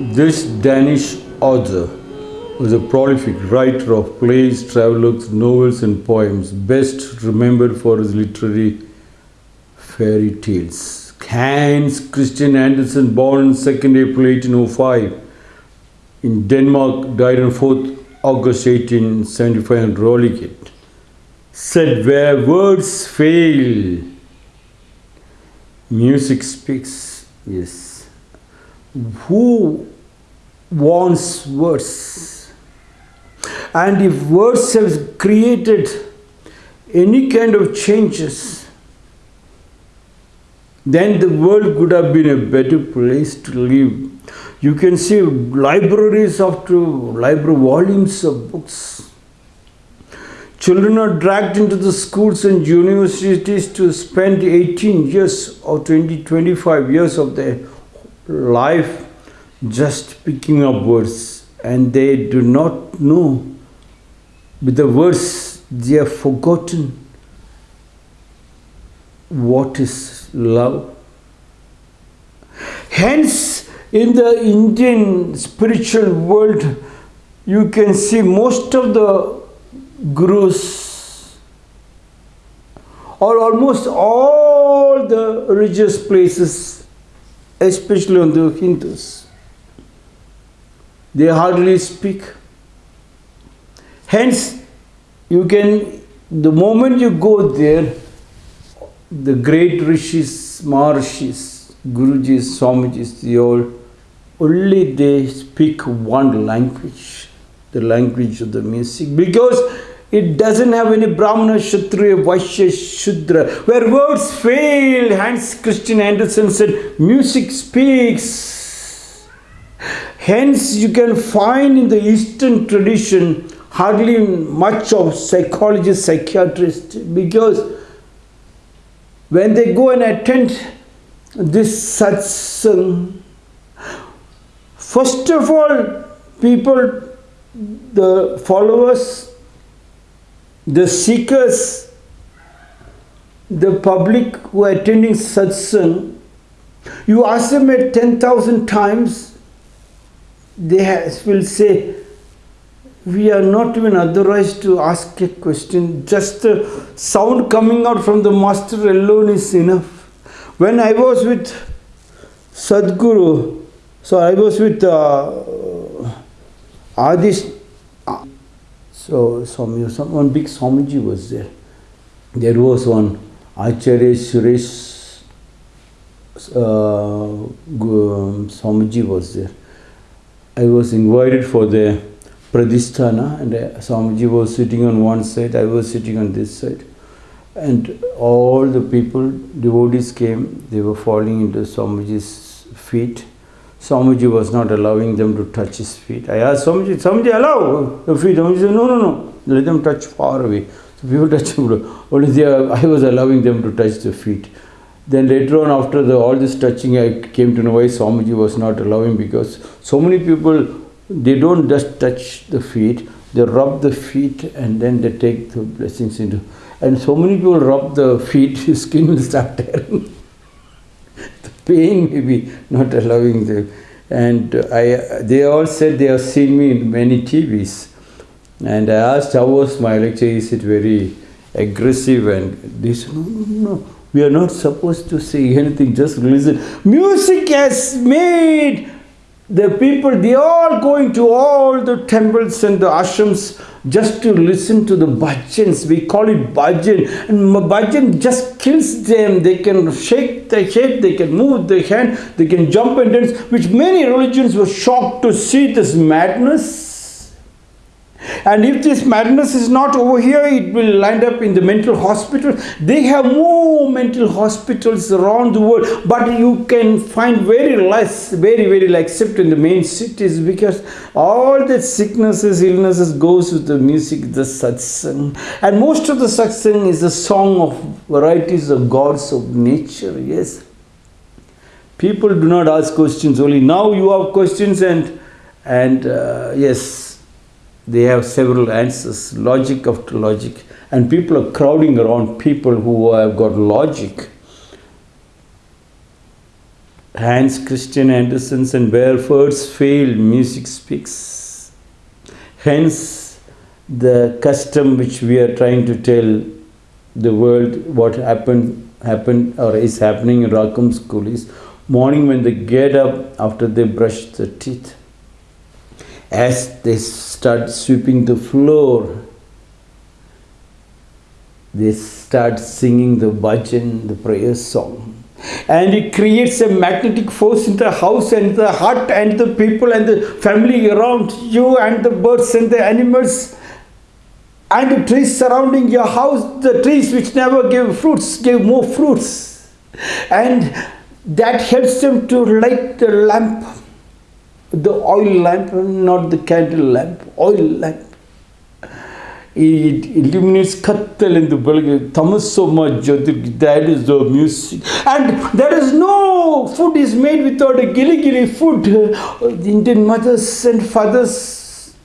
This Danish author was a prolific writer of plays, travelogues, novels, and poems, best remembered for his literary fairy tales. Hans Christian Andersen, born on 2nd April 1805 in Denmark, died on 4th August 1875 in Rolighed, said, Where words fail, music speaks. Yes. Who wants words? And if words have created any kind of changes, then the world could have been a better place to live. You can see libraries after library volumes of books. Children are dragged into the schools and universities to spend 18 years or 20, 25 years of their life just picking up words and they do not know. With the words they have forgotten. What is love. Hence, in the Indian spiritual world, you can see most of the gurus or almost all the religious places, especially on the Hindus, they hardly speak. Hence, you can, the moment you go there, the great rishis, maharshis, gurujis, swamijis, they all, only they speak one language, the language of the music, because it doesn't have any Brahmana, Kshatriya, Vaishya, Shudra. Where words fail, Hans Christian Andersen said, music speaks. Hence, you can find in the Eastern tradition hardly much of psychologists, psychiatrists, because when they go and attend this satsang, first of all, people, the followers, the seekers, the public who are attending satsang, you ask them at 10,000 times, they will say, we are not even authorized to ask a question. Just the sound coming out from the master alone is enough. When I was with Sadhguru, so I was with uh, Adish, so Swami, some, one big Swamiji was there. There was one Acharya Suresh uh, Swamiji was there. I was invited for the Pradhisthana and uh, Swamiji was sitting on one side, I was sitting on this side. And all the people, devotees came, they were falling into Swamiji's feet. Swamiji was not allowing them to touch his feet. I asked Swamiji, Swamiji, allow your feet. Swamiji said, no, no, no, let them touch far away. So people touch him, only they I was allowing them to touch the feet. Then later on, after the, all this touching, I came to know why Swamiji was not allowing because so many people they don't just touch the feet, they rub the feet and then they take the blessings into. And so many people rub the feet, his skin will start tearing. the pain may be not allowing them. And I, they all said they have seen me in many TVs. And I asked, how was my lecture? Is it very aggressive? And they said, no, no, no. We are not supposed to say anything, just listen. Music has made the people, they all going to all the temples and the ashrams just to listen to the bhajans. We call it bhajan. And bhajan just kills them. They can shake their head, they can move their hand, they can jump and dance, which many religions were shocked to see this madness. And if this madness is not over here, it will land up in the mental hospital. They have more mental hospitals around the world, but you can find very less, very, very less, except in the main cities, because all the sicknesses, illnesses goes with the music, the satsang. And most of the satsang is a song of varieties of gods of nature, yes. People do not ask questions only. Now you have questions and, and uh, yes, they have several answers, logic after logic. And people are crowding around people who have got logic. Hans Christian Andersen's and where words fail, music speaks. Hence, the custom which we are trying to tell the world what happened happened or is happening in Rackham school is morning when they get up after they brush their teeth. As they start sweeping the floor, they start singing the bhajan, the prayer song. And it creates a magnetic force in the house and the heart and the people and the family around you and the birds and the animals and the trees surrounding your house, the trees which never gave fruits, gave more fruits. And that helps them to light the lamp, the oil lamp, not the candle lamp, oil lamp. It illuminates Kattal in the Bulgarian, Tamasoma that is the music. And there is no food is made without a gilly gilly food. The Indian mothers and fathers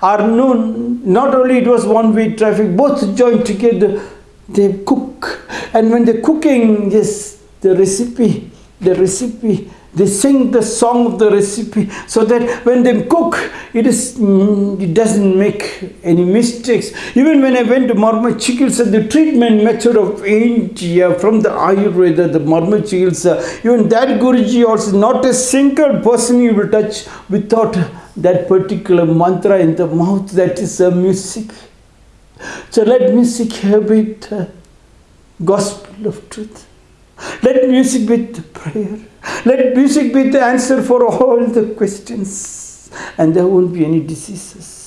are known, not only it was one way traffic, both joined together, they cook. And when they're cooking, yes, the recipe, the recipe, they sing the song of the recipe so that when they cook, it is mm, it doesn't make any mistakes. Even when I went to Marma Chikitsa, the treatment method of India from the Ayurveda, the Marma Chikitsa, even that Guruji also, not a single person you will touch without that particular mantra in the mouth, that is a music. So let music have it, uh, gospel of truth. Let music be the prayer. Let music be the answer for all the questions. And there won't be any diseases.